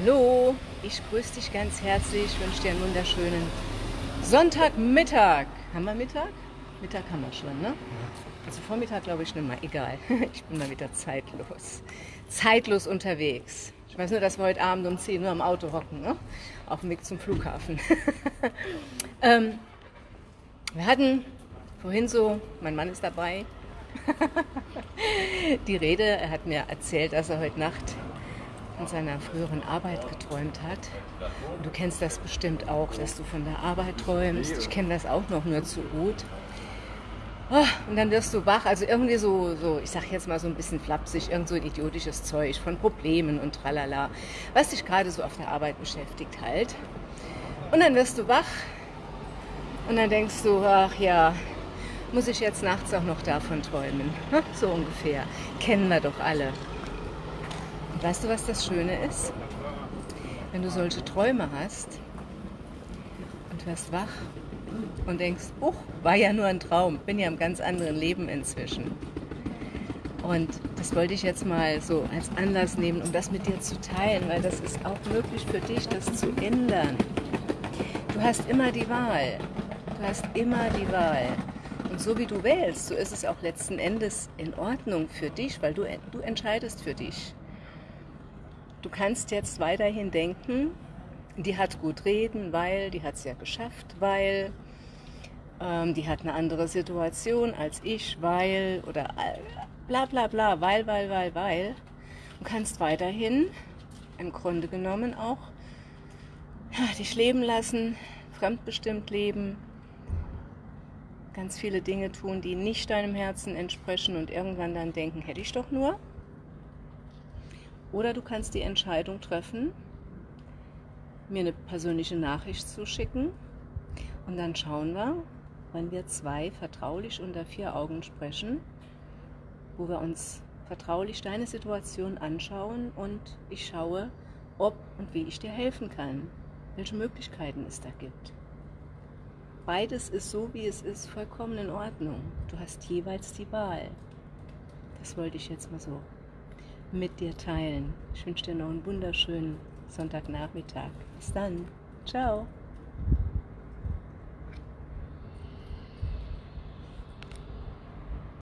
Hallo, ich grüße dich ganz herzlich, wünsche dir einen wunderschönen Sonntagmittag. Haben wir Mittag? Mittag haben wir schon, ne? Also Vormittag glaube ich nicht mehr, egal. Ich bin mal wieder zeitlos. Zeitlos unterwegs. Ich weiß nur, dass wir heute Abend um 10 Uhr am Auto hocken, ne? auf dem Weg zum Flughafen. ähm, wir hatten vorhin so, mein Mann ist dabei, die Rede, er hat mir erzählt, dass er heute Nacht von seiner früheren Arbeit geträumt hat. Und du kennst das bestimmt auch, dass du von der Arbeit träumst. Ich kenne das auch noch nur zu gut. Oh, und dann wirst du wach, also irgendwie so, so, ich sag jetzt mal so ein bisschen flapsig, irgend so ein idiotisches Zeug von Problemen und tralala, was dich gerade so auf der Arbeit beschäftigt halt. Und dann wirst du wach und dann denkst du, ach ja, muss ich jetzt nachts auch noch davon träumen? So ungefähr. Kennen wir doch alle. Weißt du, was das Schöne ist? Wenn du solche Träume hast und wirst wach und denkst, uch, war ja nur ein Traum, bin ja im ganz anderen Leben inzwischen. Und das wollte ich jetzt mal so als Anlass nehmen, um das mit dir zu teilen, weil das ist auch möglich für dich, das zu ändern. Du hast immer die Wahl. Du hast immer die Wahl. Und so wie du wählst, so ist es auch letzten Endes in Ordnung für dich, weil du, du entscheidest für dich. Du kannst jetzt weiterhin denken, die hat gut reden, weil, die hat es ja geschafft, weil, ähm, die hat eine andere Situation als ich, weil, oder äh, bla bla bla, weil, weil, weil, weil. Du kannst weiterhin im Grunde genommen auch ja, dich leben lassen, fremdbestimmt leben, ganz viele Dinge tun, die nicht deinem Herzen entsprechen und irgendwann dann denken, hätte ich doch nur. Oder du kannst die Entscheidung treffen, mir eine persönliche Nachricht zu schicken und dann schauen wir, wenn wir zwei vertraulich unter vier Augen sprechen, wo wir uns vertraulich deine Situation anschauen und ich schaue, ob und wie ich dir helfen kann, welche Möglichkeiten es da gibt. Beides ist so, wie es ist, vollkommen in Ordnung. Du hast jeweils die Wahl. Das wollte ich jetzt mal so mit dir teilen. Ich wünsche dir noch einen wunderschönen Sonntagnachmittag. Bis dann. Ciao.